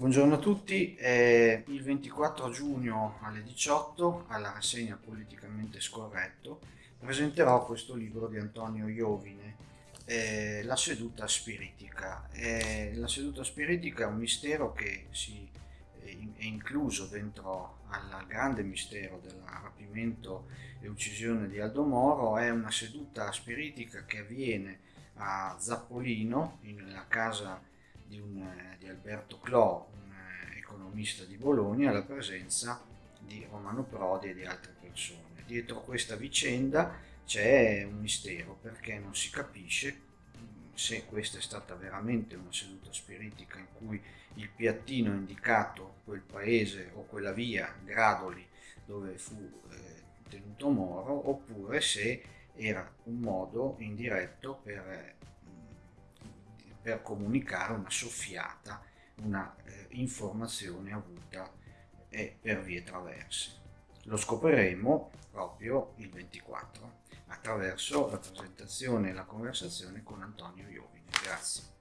a tutti, eh, il 24 giugno alle 18 alla rassegna Politicamente Scorretto presenterò questo libro di Antonio Iovine, eh, La seduta spiritica. Eh, la seduta spiritica è un mistero che si, è incluso dentro al grande mistero del rapimento e uccisione di Aldo Moro, è una seduta spiritica che avviene a Zappolino, nella casa di, un, di Alberto Clò, un economista di Bologna, alla presenza di Romano Prodi e di altre persone. Dietro questa vicenda c'è un mistero perché non si capisce se questa è stata veramente una seduta spiritica in cui il piattino ha indicato quel paese o quella via, Gradoli, dove fu eh, tenuto Moro, oppure se era un modo indiretto per per comunicare una soffiata, una eh, informazione avuta eh, per vie traverse. Lo scopriremo proprio il 24 attraverso la presentazione e la conversazione con Antonio Iovine. Grazie.